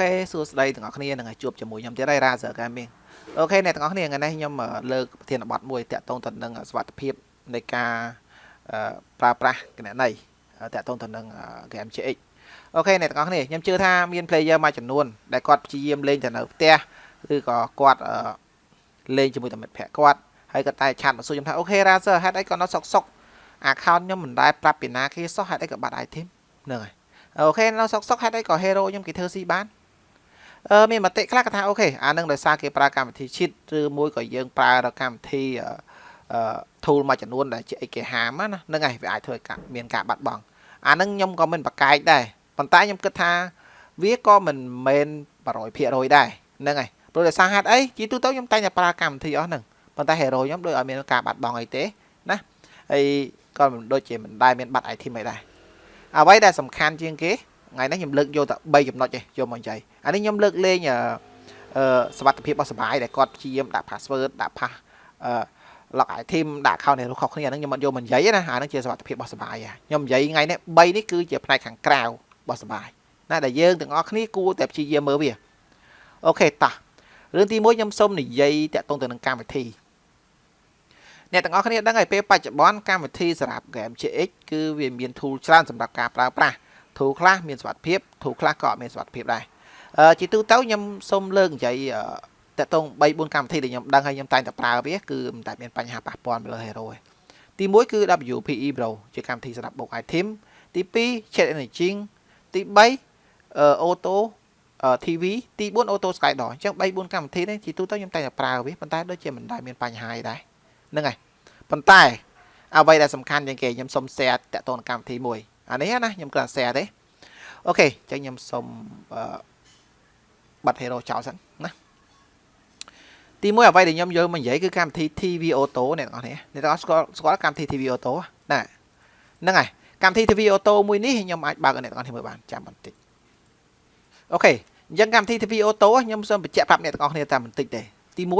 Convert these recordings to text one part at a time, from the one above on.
OK សួស្តីទាំងអស់គ្នានឹងជួបជាមួយខ្ញុំទៀតហើយរ៉ាសើ Gaming OK អ្នកទាំងអស់គ្នាថ្ងៃនេះខ្ញុំលើកប្រធានបទមួយតាក់ទងទៅនឹងសុខភាពនៃការប្រើប្រាស់គណនីតាក់ទងទៅនឹង game CX OK អ្នកទាំងអស់គ្នាខ្ញុំជឿថាមាន player មួយចំនួនដែលគាត់ព្យាយាមលេងទៅនៅផ្ទះឬក៏គាត់លេងជាមួយតែមិត្តភ័ក្តិគាត់ហើយគាត់តែ chat មកសួរខ្ញុំថា OK រ៉ាសើហេតុអីគាត់នៅសុកសុក account ខ្ញុំមិនដែលប្រាប់ពីណាគេសោះហេតុអីក៏បាត់ item ហ្នឹងហើយ OK នៅសុកសុកហេតុអីក៏ hero ខ្ញុំគេធ្វើស៊ីបាន អឺមានមតិខ្លះគាត់ថា OK អានឹងដោយសារគេប្រើកម្មវិធី cheat ឬមួយក៏យើងប្រើកម្មវិធីអឺ tool មួយចំនួនដែលជាអីគេហាមណាហ្នឹងហើយវាអាចធ្វើឲ្យមានការបាត់បង់អានឹងខ្ញុំក៏មិនប្រកែកដែរប៉ុន្តែខ្ញុំគិតថាវាក៏មិនមែន100%ដែរហ្នឹងហើយព្រោះដោយសារហេតុអីជីទូទៅខ្ញុំតែងតែប្រើកម្មវិធីអស់ហ្នឹងប៉ុន្តែ hero ខ្ញុំដូចឲ្យមានការបាត់បង់អីទេណាហើយក៏មិនដូចជាមិនដែរមានបាត់ item អីដែរអ្វីដែលសំខាន់ជាងគេ ថ្ងៃនេះខ្ញុំលើកយកតែ3ចំណុចឯងយកមកចៃអានេះខ្ញុំលើកលេងអឺសវត្ថភាពរបស់សបាយដែលគាត់ព្យាយាមដាក់ password ដាក់ pass អឺ log item ដាក់ account នេះរបស់ខុសគ្នាហ្នឹងខ្ញុំអត់យកមកនិយាយណាអាហ្នឹងជាសវត្ថភាពរបស់សបាយខ្ញុំនិយាយថ្ងៃនេះ3នេះគឺជាផ្នែកខាងក្រៅរបស់សបាយណាដែលយើងទាំងអស់គ្នាគួរតែព្យាយាមមើលវាអូខេតោះរឿងទី1ខ្ញុំសូមនិយាយតាក់ទងទៅនឹងកម្មវិធីអ្នកទាំងអស់គ្នាដឹងហើយពេលបច្ចុប្បន្នកម្មវិធីសម្រាប់ game GX គឺវាមាន tool ច្រើនសម្រាប់ការប្រើប្រាស់ ធូរខ្លះមានសុខភាពធូរខ្លះក៏អត់មានសុខភាពដែរជាទូទៅខ្ញុំសូមលើកនិយាយតកតង3 4កម្មវិធីដែលខ្ញុំដឹងហើយខ្ញុំតែងតែប្រើវាគឺមិនតែមានបញ្ហាប៉ះពាល់លើ Hero ទេទី1គឺ WPE Pro ជាកម្មវិធីសម្រាប់បុក item ទី2 Chat Engaging ទី3 Auto TV ទី4 Auto Skydoor អញ្ចឹង3 4កម្មវិធីនេះជាទូទៅខ្ញុំតែងតែប្រើវាប៉ុន្តែដូចជាមិនដែលមានបញ្ហាដែរហ្នឹងហើយប៉ុន្តែអ្វីដែលសំខាន់ជាងគេខ្ញុំសូម share តកតងកម្មវិធីមួយ អានេះណាខ្ញុំគ្រាន់ share ទេអូខេចឹងខ្ញុំសូមបាត់ hero ចោលសិនណាទីមួយអ្វីដែលខ្ញុំយកមកនិយាយគឺកម្មវិធី TV Auto អ្នកទាំងអស់នេះអ្នកទាំងអស់ស្គាល់ស្គាល់កម្មវិធី TV Auto ណាហ្នឹងហើយកម្មវិធី TV Auto មួយនេះខ្ញុំអាចបើកអ្នកទាំងអស់នេះមើលបានចាំបន្តិចអូខេអញ្ចឹងកម្មវិធី TV Auto ខ្ញុំសូមបញ្ជាក់ប្រាប់អ្នកទាំងអស់គ្នាតាមបន្តិចទេទី1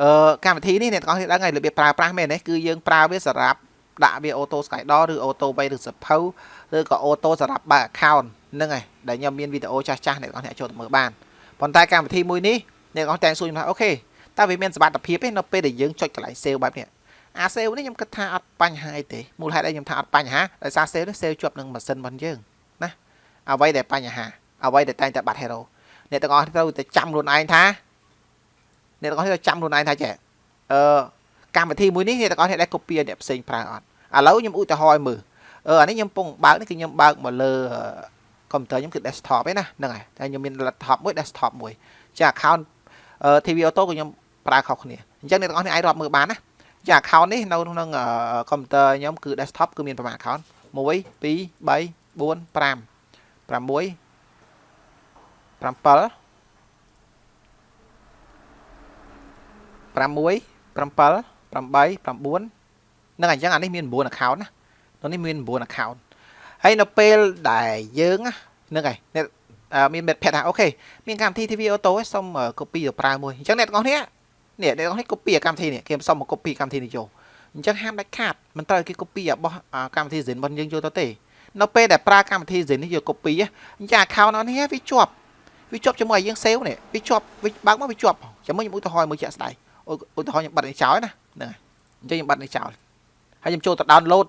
អឺកម្មវិធីនេះអ្នកទាំងអស់គ្នាដឹងហើយរបៀបប្រើប្រាស់មែនទេគឺយើងប្រើវាសម្រាប់ ដាក់វាអូតូ Skydoor ឬអូតូវេឬសភៅឬក៏អូតូសម្រាប់បើក account ហ្នឹងឯងដែលខ្ញុំមានវីដេអូចាស់ចាស់អ្នកនរអ្នកចូលទៅមើលបានប៉ុន្តែកម្មវិធីមួយនេះអ្នកនរតែងសួរខ្ញុំថាអូខេតើវាមានសមត្ថភាពទេនៅពេលដែលយើងចុចកន្លែង sale បែបនេះអា sale នេះខ្ញុំគិតថាអត់បញ្ហាអីទេមូលហេតុអីខ្ញុំថាអត់បញ្ហាដោយសារ sale នេះ sale ជាប់នឹងម៉ាស៊ីនរបស់យើងណាអ្វីដែលបញ្ហាអ្វីដែលតែងតែបាត់ hero អ្នកទាំងអស់ត្រូវតែចាំខ្លួនឯងថាអ្នកទាំងអស់ត្រូវចាំខ្លួនឯងថាចេះអឺកម្មវិធីមួយនេះអ្នកទាំងអស់អ្នកដែល copy អ្នកផ្សេងប្រើអត់ ឥឡូវខ្ញុំឧទាហរណ៍មើលអឺអានេះខ្ញុំពងបើកនេះគឺខ្ញុំបើកមកលើកុំព្យូទ័រខ្ញុំគឺ desktop ឯណាហ្នឹងហើយតែខ្ញុំមាន laptop មួយ desktop មួយចា account TV Auto ក៏ខ្ញុំប្រើខុសគ្នាអញ្ចឹងអ្នកទាំងអស់នេះអាចរាប់មើលបានណាចា account នេះនៅក្នុងកុំព្យូទ័រខ្ញុំគឺ desktop គឺមានប្រមាណ account 1 2 3 4 5 6 7 6 7 8 9 នៅនេះមាន9 account ហើយនៅពេលដែលយើងហ្នឹងហើយអ្នកមាន bet pad ថាអូខេមានកម្មវិធី TV auto សុំ copy ទៅប្រើមួយអញ្ចឹងអ្នកទាំងអស់គ្នានេះអ្នកទាំងអស់គ្នា copy កម្មវិធីនេះគេសុំមក copy កម្មវិធីនេះចូលអញ្ចឹងហាមដាច់ខាតមិនត្រូវគេ copy របស់កម្មវិធី Zen របស់យើងយកទៅទេនៅពេលដែលប្រើកម្មវិធី Zen នេះយក copy អញ្ចឹង account អស់នេះវាជាប់វាជាប់ជាមួយឲ្យយើង save នេះវាជាប់វាបើកមកវាជាប់ចាំមើលខ្ញុំឧទាហរណ៍មួយជាក់ស្ដែងឧទាហរណ៍ខ្ញុំបាត់នេះចោលណាហ្នឹងហើយអញ្ចឹងខ្ញុំបាត់នេះចោល ហើយខ្ញុំចូលទៅ download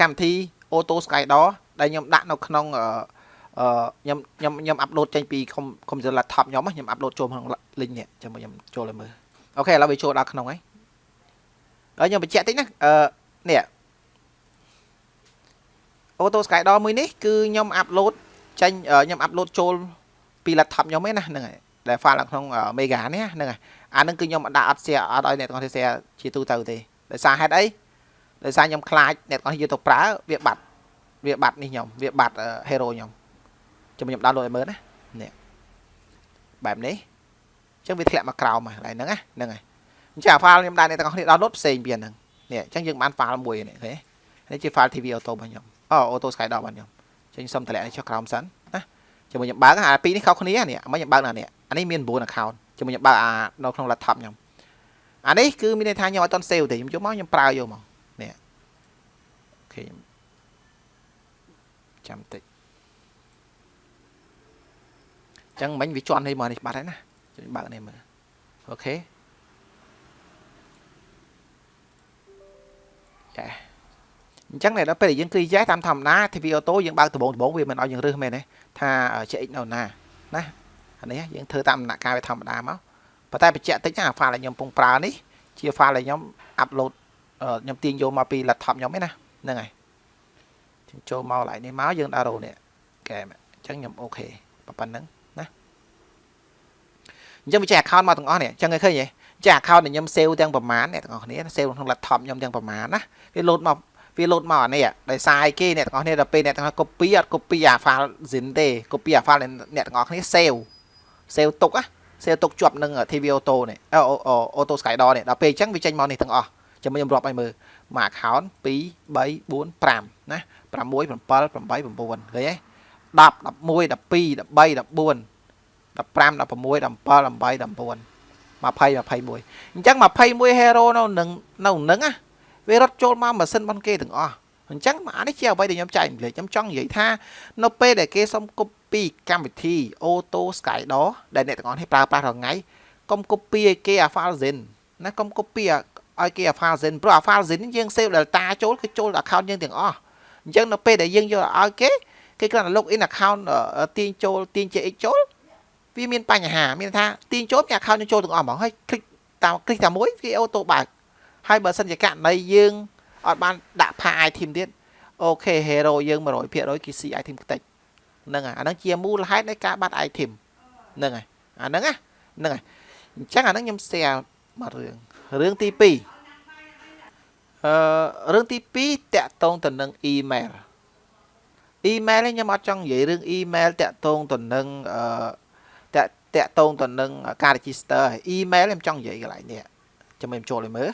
កម្មវិធី Auto Skydor ដែលខ្ញុំដាក់នៅក្នុងអឺខ្ញុំខ្ញុំខ្ញុំអាប់ឡូតចេញពីកុំព្យូទ័រ laptop ខ្ញុំខ្ញុំអាប់ឡូតចូលក្នុង link នេះចាំខ្ញុំចូលឲ្យមើលអូខេឥឡូវវាចូលដល់ក្នុងហើយហើយខ្ញុំបញ្ជាក់តិចណាអឺនេះ Auto Skydor មួយនេះគឺខ្ញុំអាប់ឡូតចេញខ្ញុំអាប់ឡូតចូលពី laptop ខ្ញុំឯណាហ្នឹងហើយដែល file នៅក្នុង Mega នេះហ្នឹងហើយអាហ្នឹងគឺខ្ញុំដាក់អត់ share អត់ឲ្យអ្នកទាំងអស់គ្នា share ជាទូទៅទេដោយសារហេតុអី ដោយសារខ្ញុំខ្លាចអ្នកទាំងអស់យកទៅប្រើវាបាត់វាបាត់នេះខ្ញុំវាបាត់ hero ខ្ញុំចាំខ្ញុំដោនឡូតឲ្យមើលណានេះបែបនេះអញ្ចឹងវាធ្លាក់មកក្រោមហ្នឹងហ្នឹងហ្នឹងហើយអញ្ចឹងអា file ខ្ញុំដាក់អ្នកទាំងអស់គ្នាដោនឡូតផ្សេងពីហ្នឹងនេះអញ្ចឹងយើងបាន file មួយនេះឃើញនេះជា file TV auto របស់ខ្ញុំអូ auto sky ដល់របស់ខ្ញុំអញ្ចឹងសុំតម្លាក់នេះចុះក្រោមសិនណាជាមួយខ្ញុំបើកអាពីរនេះខុសគ្នានេះមកខ្ញុំបើកណានេះអានេះមាន9 account ជាមួយខ្ញុំបើកអានៅក្នុង laptop ខ្ញុំអានេះគឺមានន័យថាខ្ញុំអត់តន់ save ទេខ្ញុំយកមកខ្ញុំប្រើយកមក គេចាំតិចចឹងមិញវាជន់នេះមកនេះបាត់ហើយណាជួយបើកនេះមើលអូខេចាអញ្ចឹងតែដល់ពេលយើងគ្រីយ៉ែតាមធម្មតា TV Auto យើងបើកដំបងដំបងវាមិនឲ្យយើងរើសមែនទេថា CX នៅណាណាអានេះយើងធ្វើតាមដំណាក់កាលវាធម្មតាមកប៉ុន្តែបញ្ជាក់តិចណា file ដែលខ្ញុំកំពុងប្រើនេះជា file ដែលខ្ញុំ upload ខ្ញុំទាញយកមកពី laptop ខ្ញុំឯណា ហ្នឹងហើយចឹងចូលមកឡៃនេះមកយើងដាក់រោនេះកែមអញ្ចឹងខ្ញុំអូខេប៉ុណ្្នឹងណាអញ្ចឹងវាចេះ account មកទាំងអស់នេះអញ្ចឹងឃើញទេចេះ account ដែលខ្ញុំ save ទាំងប្រមាណអ្នកទាំងអស់គ្នា save ក្នុង laptop ខ្ញុំទាំងប្រមាណណាវា load មកវា load មកអានេះដោយសារអីគេអ្នកទាំងអស់គ្នាដល់ពេលអ្នកទាំងអស់ copy អត់ copy អា file zin ទេ copy អា file អ្នកទាំងអស់គ្នា save save ទុកណា save ទុកជាប់នឹង TV auto នេះ auto skydoor នេះដល់ពេលអញ្ចឹងវាចេញមកនេះទាំងអស់ចាំខ្ញុំរាប់ឲ្យមើល មួយ account 2 3 4 5ណា6 7 8 9ឃើញទេ10 11 12 13 14 15 16 17 18 19 20 21អញ្ចឹង21 hero នៅនឹងនៅនឹងណាវារត់ចូលមកម៉ាស៊ីនរបស់គេទាំងអស់អញ្ចឹងអានេះជាអ្វីដែលខ្ញុំចែកអំលែកខ្ញុំចង់និយាយថា នៅពេលដែលគេសុំ copy កម្មវិធី Auto Skydor ដែលអ្នកទាំងអស់នេះប្រើប្រាស់រាល់ថ្ងៃកុំ copy ឲ្យគេអា file zin ណាកុំ copy ឲ្យគេ alpha zen ព្រោះ alpha zen យើង save delta ចូលគឺចូល account យើងទាំងអស់អញ្ចឹងនៅពេលដែលយើងយកឲ្យគេគេគ្រាន់តែ log in account ទាញចូលទាញ JX ចូលវាមានបញ្ហាមានថាទាញចូលពី account យើងចូលទាំងអស់ហ្មងហើយ click តាម click តាមមួយវា auto បើកហើយបើសិនជាករណីយើងអត់បានដាក់ pass item ទៀតអូខេ hero យើង100%គេ see item ខ្ទេចហ្នឹងអាហ្នឹងជាមូលហេតុនៃការបាត់ item ហ្នឹងហើយអាហ្នឹងណាហ្នឹងហើយអញ្ចឹងអាហ្នឹងខ្ញុំ share មករឿង រឿងទី2អឺរឿងទី2តាក់ទងទៅនឹង email email នេះខ្ញុំអត់ចង់និយាយរឿង email តាក់ទងទៅនឹងអឺតាក់តាក់ទងទៅនឹងការ register email ខ្ញុំចង់និយាយកន្លែងនេះចាំខ្ញុំចូលឲ្យមើល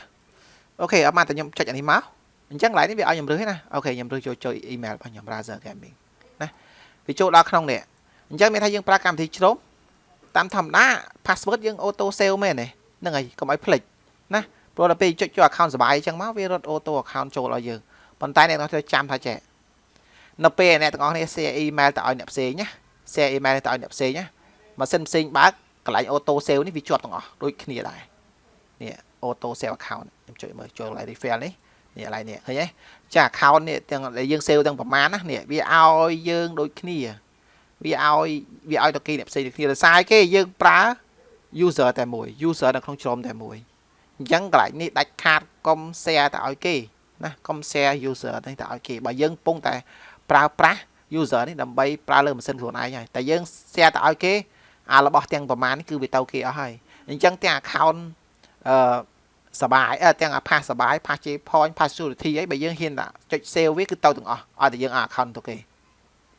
អូខេអត់មកតែខ្ញុំចុចអានេះមកអញ្ចឹងកន្លែងនេះវាឲ្យខ្ញុំរើសណាអូខេខ្ញុំរើសចូលចូល email របស់ខ្ញុំ browser gaming ណាវាចូលដល់ក្នុងនេះអញ្ចឹងមានថាយើងប្រើកម្មវិធីជ្រោមតាមធម្មតា password យើង auto save មែនទេហ្នឹងហើយកុំឲ្យភ្លេច ណាព្រោះដល់ពេលចុចចូល account សបាយអញ្ចឹងមកវារត់ auto account ចូលឲ្យយើងប៉ុន្តែអ្នកទាំងអស់ត្រូវចាំថាចេះនៅពេលអ្នកទាំងអស់គ្នា share email ទៅឲ្យអ្នកផ្សេងណា share email ទៅឲ្យអ្នកផ្សេងណាម៉ាស៊ីនផ្សេងបើកកន្លែង auto save នេះវាជាប់ទាំងអស់ដូចគ្នាដែរនេះ auto save account ខ្ញុំចុចមើលចូលកន្លែង refill នេះនេះកន្លែងនេះឃើញទេចា account នេះទាំងដែលយើង save ទាំងប្រមាណណានេះវាឲ្យយើងដូចគ្នាវាឲ្យវាឲ្យទៅគេអ្នកផ្សេងដូចគ្នាដោយសារគេយើងប្រើ user តែមួយ user នៅក្នុងជ្រុំតែមួយ អញ្ចឹងកន្លែងនេះដាច់ខាតកុំ share ទៅឲ្យគេណាកុំ share user នេះទៅឲ្យគេបើយើងកំពុងតែប្រើប្រាស់ user នេះដើម្បីប្រើលើម៉ាស៊ីនខ្លួនឯងហើយតែយើង share ទៅឲ្យគេអារបស់ទាំងប្រមាណនេះគឺវាទៅគេអស់ហើយអញ្ចឹងទាំង account អឺសបាយទាំងអា pass សបាយ pass J point pass security អីបើយើងហ៊ានតែចុច save វាគឺទៅទាំងអស់ឲ្យតែយើងអា account ទៅគេ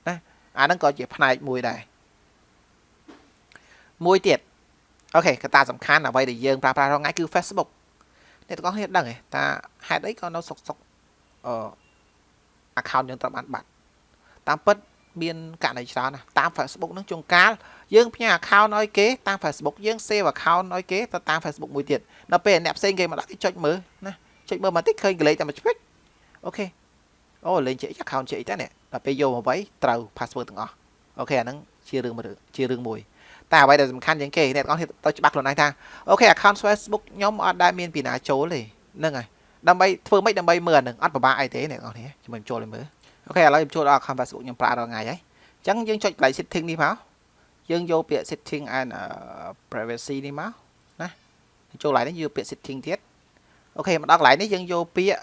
ណាអាហ្នឹងក៏ជាផ្នែកមួយដែរមួយទៀត OK កត្តាសំខាន់អ្វីដែលយើងប្រើប្រាស់រាល់ថ្ងៃគឺ Facebook អ្នកទាំងអស់គ្នាដឹងទេថាហេតុអីក៏នៅសុកសុកអឺ account យើងត្រូវបានបាត់តាមពិតមានករណីច្រើនណាស់តាម Facebook នឹងជួនកាលយើងផ្ញើ account ឲ្យគេតាម Facebook យើង save account ឲ្យគេទៅតាម Facebook មួយទៀតដល់ពេលអ្នកផ្សេងគេមកដាក់គេចុចមើលណាចុចមើលមកតិចឃើញកលេចតែមួយឆ្ពេច OK អូលេងជា account ជាអីតើនេះដល់ពេលយកមកវាយត្រូវ password ទាំងអស់ OK អាហ្នឹងជារឿងមួយជារឿងមួយ តែអ្វីដែលសំខាន់ជាងគេអ្នកទាំងអស់ទៅច្បាស់ខ្លួនឯងថាអូខេ account Facebook ខ្ញុំអត់ដែលមានពីណាចូលទេហ្នឹងហើយដើម្បីធ្វើម៉េចដើម្បីមើលអានឹងអត់ពិបាកអីទេអ្នកទាំងអស់នេះជំនួយចូលឲ្យមើល OK ឥឡូវខ្ញុំចូលដល់ account Facebook ខ្ញុំប្រើរាល់ថ្ងៃហើយអញ្ចឹងយើងចុចកន្លែង setting នេះមកយើងយកពាក្យ setting and privacy នេះមកណាចូលកន្លែងនេះយកពាក្យ setting ទៀត OK មកដល់កន្លែងនេះយើងយកពាក្យ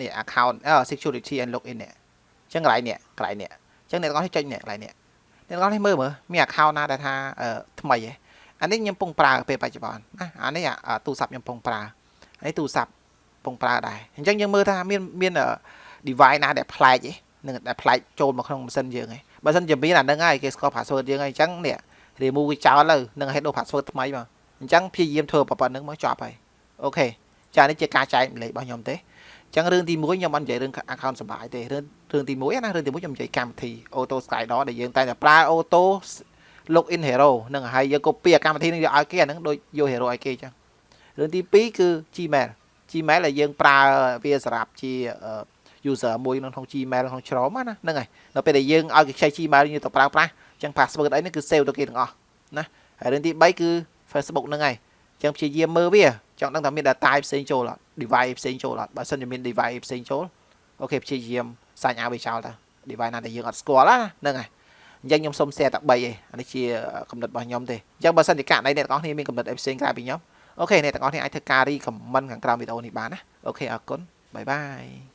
នេះ account security and login នេះអញ្ចឹងកន្លែងនេះកន្លែងនេះអញ្ចឹងអ្នកទាំងអស់នេះចុចនេះកន្លែងនេះ អ្នកទាំងអស់នេះមើលមើលមាន account ណាដែលថាថ្មីហ៎អានេះខ្ញុំពងប្រើពេលបច្ចុប្បន្នណាអានេះទូរស័ព្ទខ្ញុំពងប្រើអានេះទូរស័ព្ទពងប្រើដែរអញ្ចឹងយើងមើលថាមានមាន device ណាដែលប្លែកទេនឹងដែលប្លែកចូលមកក្នុងម៉ាស៊ីនយើងហ៎បើសិនជាមានអានឹងហើយគេស្គាល់ password យើងហើយអញ្ចឹងនេះ remove វាចោលទៅនឹងឲ្យដូរ password ថ្មីមកអញ្ចឹងព្យាយាមធ្វើប៉ុណ្្នឹងមកចប់ហើយអូខេចានេះជាការចែកម្លែករបស់ខ្ញុំទេអញ្ចឹងរឿងទី1ខ្ញុំអត់និយាយរឿង account សបាយទេរឿងរឿងទី1ណារឿងទី1ខ្ញុំនិយាយកម្មវិធី auto skydoor ដែលយើងតែតែប្រើ auto login hero នឹងហើយយើង copy កម្មវិធីនឹងយកឲ្យគេអាហ្នឹងដូចយក hero ឲ្យគេអញ្ចឹងរឿងទី2គឺ Gmail Gmail ដែលយើងប្រើវាសម្រាប់ជា user មួយក្នុង Gmail ក្នុង Chrome ណាហ្នឹងហើយដល់ពេលដែលយើងឲ្យគេខ្ចី Gmail យើងទៅប្រើប្រាស់អញ្ចឹង password អីនេះគឺ save ទៅគេទាំងអស់ណាហើយរឿងទី3គឺ Facebook ហ្នឹងហើយអញ្ចឹងព្យាយាមមើលវាចង់ដឹងថាមាន data ផ្សេងចូលអត់ device ផ្សេងចូលអត់បើសិនជាមាន device ផ្សេងចូល OK ព្យាយាម sign ឲ្យវាចោលទៅ device ណាដែលយើងអត់ស្គាល់ណាហ្នឹងហើយអញ្ចឹងខ្ញុំសុំ share តែ3ឯងអានេះជាកំណត់របស់ខ្ញុំទេអញ្ចឹងបើសិនជាករណីអ្នកទាំងអស់គ្នាមានកំណត់អីផ្សេងក្រៅពីខ្ញុំ OK អ្នកទាំងអស់គ្នាអាចធ្វើការ recommend ខាងក្រោមវីដេអូនេះបានណា OK អរគុណ bye bye